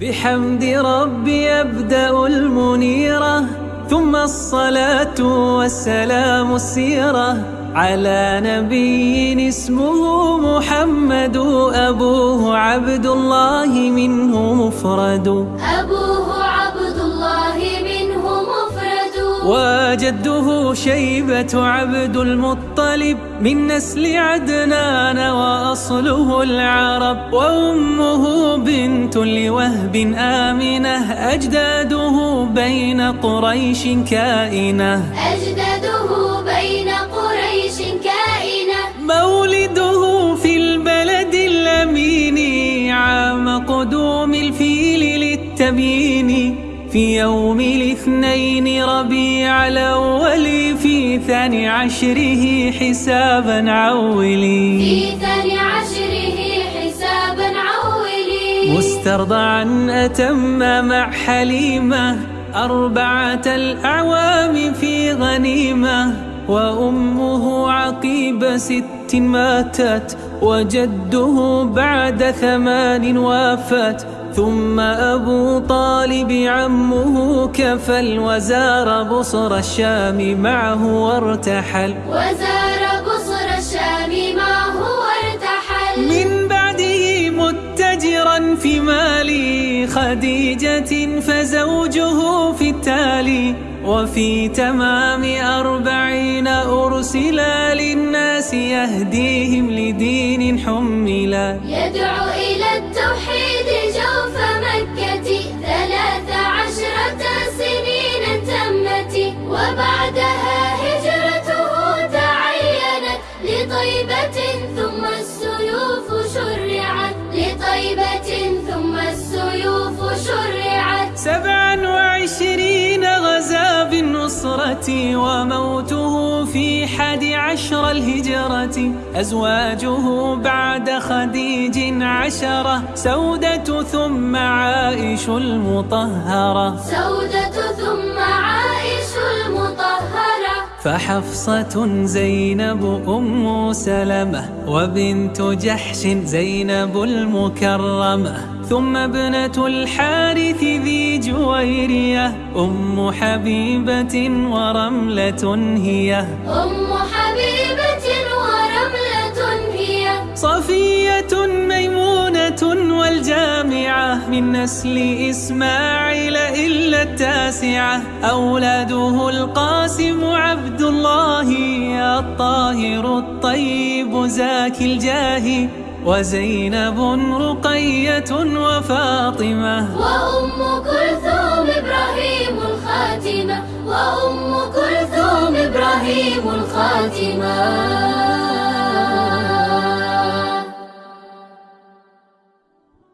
بحمد ربي أبدأ المنيرة ثم الصلاة والسلام السيرة على نبي اسمه محمد أبوه عبد الله منه مفرد. أبوه عبد الله منه مفرد. وجده شيبة عبد المطلب من نسل عدنان وأصله العرب وأمه بنت لوهب آمنة أجداده بين قريش كائنة. أجداده بين قريش كائنة. مولده في البلد الأمين عام قدوم الفيل للتبيين. في يوم الاثنين ربيع الأول في ثاني عشره حسابا عولي. في ثاني عشره حسابا عولي. مسترضعا أتم مع حليمة أربعة الأعوام في غنيمة. وأمه عقيب ست ماتت وجده بعد ثمان وافت. ثم أبو طالب عمه كفل وزار بصر الشام معه وارتحل. وزار بصر الشام معه وارتحل. من بعده متجرا في مال خديجة فزوجه في التالي. وفي تمام أربعين أرسلا للناس يهديهم لدين حملا. يدعو وبعدها هجرته تعينت لطيبة ثم السيوف شرعت لطيبة ثم السيوف شرعت. سبعا وعشرين غزا بالنصرة وموته في حد عشر الهجرة. أزواجه بعد خديج عشرة سودة ثم عائش المطهرة. سودة ثم فحفصة زينب أم سلمة وبنت جحش زينب المكرمة ثم ابنة الحارث ذي جويرية أم حبيبة ورملة هي أم من نسل إسماعيل إلا التاسعة. أولاده القاسم عبد الله الطاهر الطيب زاكي الجاه وزينب رقية وفاطمة. وأم كلثوم إبراهيم الخاتمة وأم كلثوم إبراهيم الخاتمة.